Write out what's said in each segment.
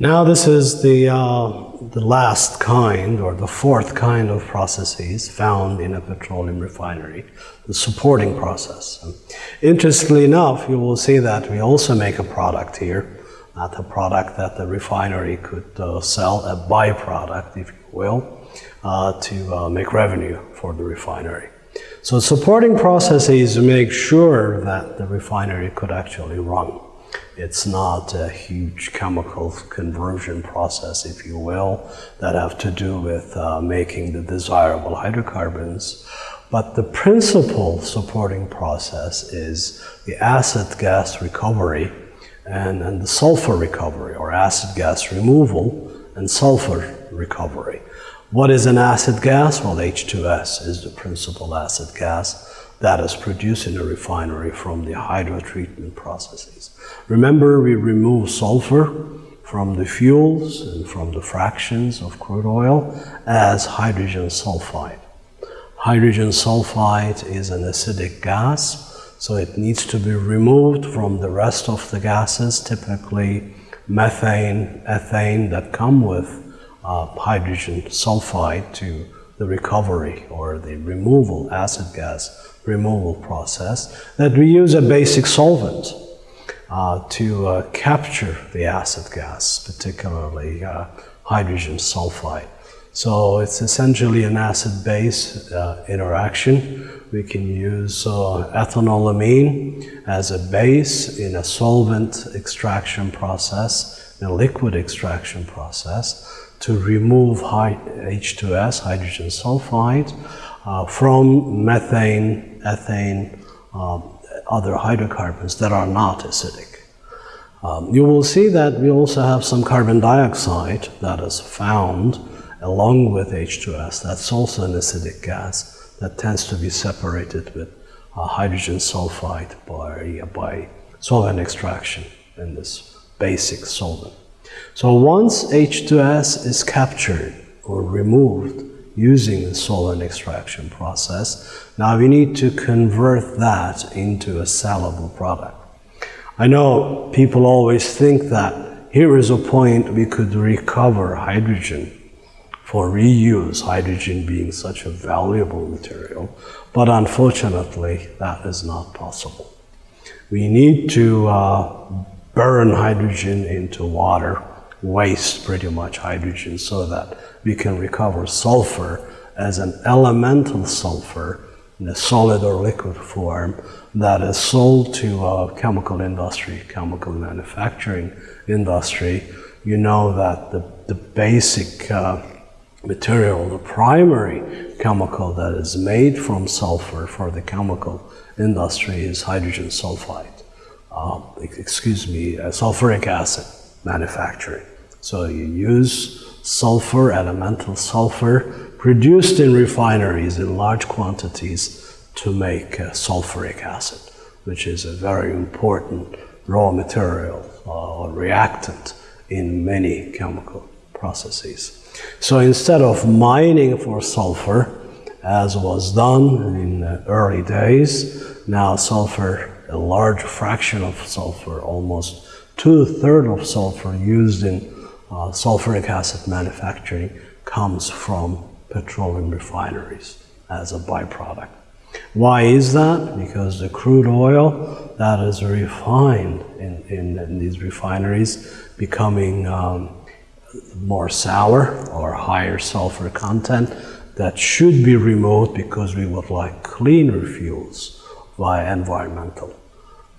Now this is the, uh, the last kind or the fourth kind of processes found in a petroleum refinery, the supporting process. Interestingly enough, you will see that we also make a product here, not a product that the refinery could uh, sell, a byproduct, if you will, uh, to uh, make revenue for the refinery. So supporting processes make sure that the refinery could actually run. It's not a huge chemical conversion process, if you will, that have to do with uh, making the desirable hydrocarbons. But the principal supporting process is the acid gas recovery and, and the sulfur recovery, or acid gas removal and sulfur recovery. What is an acid gas? Well, H2S is the principal acid gas that is produced in a refinery from the hydrotreatment processes. Remember, we remove sulfur from the fuels and from the fractions of crude oil as hydrogen sulfide. Hydrogen sulfide is an acidic gas, so it needs to be removed from the rest of the gases, typically methane, ethane, that come with uh, hydrogen sulfide to the recovery or the removal, acid gas removal process, that we use a basic solvent uh, to uh, capture the acid gas, particularly uh, hydrogen sulfide. So it's essentially an acid-base uh, interaction. We can use ethanolamine as a base in a solvent extraction process, a liquid extraction process, to remove H2S, hydrogen sulfide, uh, from methane, ethane, um, other hydrocarbons that are not acidic. Um, you will see that we also have some carbon dioxide that is found along with H2S. That's also an acidic gas that tends to be separated with uh, hydrogen sulfide by, by solvent extraction in this basic solvent. So once H2S is captured or removed using the solvent extraction process, now we need to convert that into a sellable product. I know people always think that here is a point we could recover hydrogen for reuse, hydrogen being such a valuable material, but unfortunately that is not possible. We need to uh, burn hydrogen into water waste pretty much hydrogen so that we can recover sulfur as an elemental sulfur in a solid or liquid form that is sold to a chemical industry, chemical manufacturing industry. You know that the, the basic uh, material, the primary chemical that is made from sulfur for the chemical industry is hydrogen sulfide. Uh, excuse me, uh, sulfuric acid manufacturing. So you use sulfur, elemental sulfur, produced in refineries in large quantities to make uh, sulfuric acid, which is a very important raw material uh, or reactant in many chemical processes. So instead of mining for sulfur, as was done in the early days, now sulfur, a large fraction of sulfur, almost two-thirds of sulfur used in uh, sulfuric acid manufacturing comes from petroleum refineries as a byproduct. Why is that? Because the crude oil that is refined in, in, in these refineries becoming um, more sour or higher sulfur content that should be removed because we would like cleaner fuels via environmental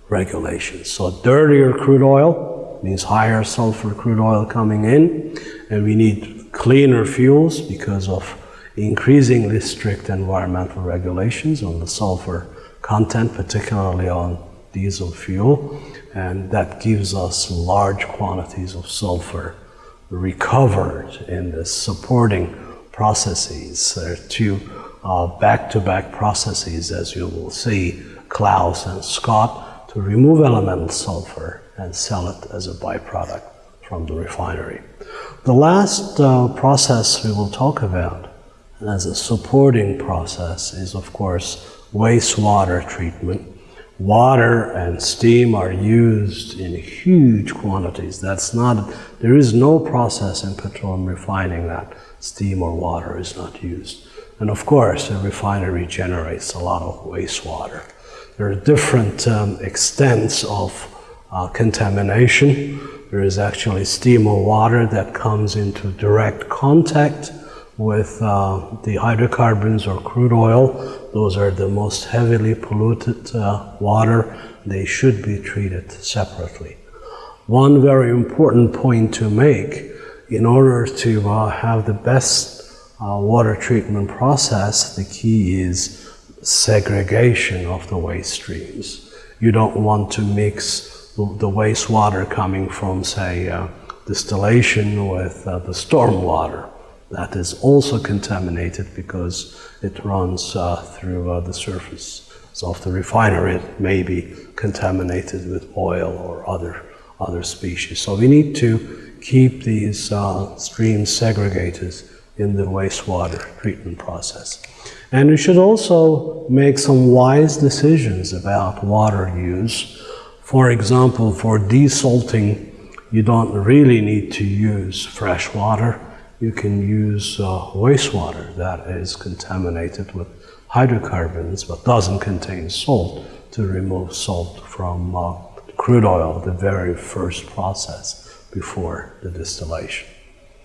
regulations. So dirtier crude oil means higher sulfur crude oil coming in, and we need cleaner fuels because of increasingly strict environmental regulations on the sulfur content, particularly on diesel fuel, and that gives us large quantities of sulfur recovered in the supporting processes. There are two uh, back-to-back uh, -back processes, as you will see, Claus and SCOT, to remove elemental sulfur and sell it as a byproduct from the refinery. The last uh, process we will talk about as a supporting process is, of course, wastewater treatment, water and steam are used in huge quantities. That's not, there is no process in petroleum refining that steam or water is not used. And of course, a refinery generates a lot of wastewater. There are different um, extents of uh, contamination. There is actually steam or water that comes into direct contact with uh, the hydrocarbons or crude oil. Those are the most heavily polluted uh, water. They should be treated separately. One very important point to make in order to uh, have the best uh, water treatment process, the key is segregation of the waste streams. You don't want to mix the wastewater coming from, say, uh, distillation with uh, the stormwater. That is also contaminated because it runs uh, through uh, the surface of the refinery. It may be contaminated with oil or other, other species. So we need to keep these uh, streams segregated in the wastewater treatment process. And we should also make some wise decisions about water use. For example, for desalting, you don't really need to use fresh water. You can use uh, wastewater that is contaminated with hydrocarbons but doesn't contain salt to remove salt from uh, crude oil, the very first process before the distillation.